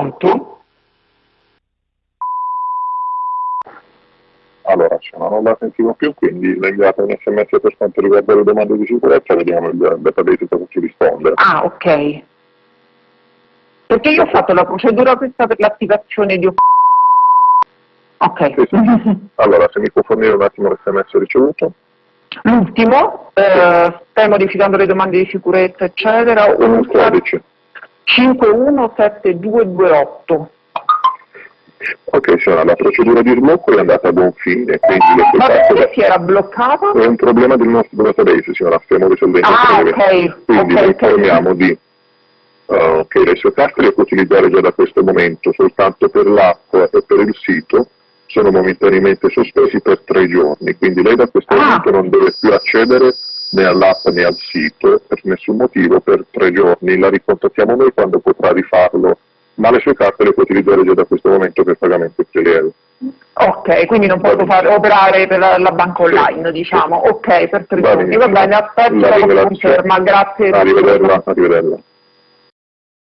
Pronto? Allora, se no, non la sentivo più, quindi le un sms per quanto riguarda le domande di sicurezza, vediamo il database cosa ci risponde. Ah, ok. Perché io ho fatto la procedura questa per l'attivazione di... Ok. Sì, sì. allora, se mi può fornire un attimo l'SMS ricevuto. L'ultimo, eh, stai modificando le domande di sicurezza, eccetera. Un 15. 517228. Ok, signora, la procedura di sblocco è andata a buon fine, quindi le Ma perché si era bloccata? È un problema del nostro database, signora, stiamo risolvendo ah, il problema. Ok, Quindi okay, informiamo di uh, che le sue carte le può utilizzare già da questo momento, soltanto per l'app e per il sito, sono momentaneamente sospesi per tre giorni, quindi lei da questo ah. momento non deve più accedere né all'app né al sito per nessun motivo per tre giorni, la ricontattiamo noi quando potrà rifarlo, ma le sue carte le può utilizzare già da questo momento per pagamento prelievo. Ok, quindi non posso fare, operare per la, la banca online, sì. diciamo. Ok, per tre giorni. Va bene, aspetto la, la conferma. Grazie. Arrivederla, arrivederla.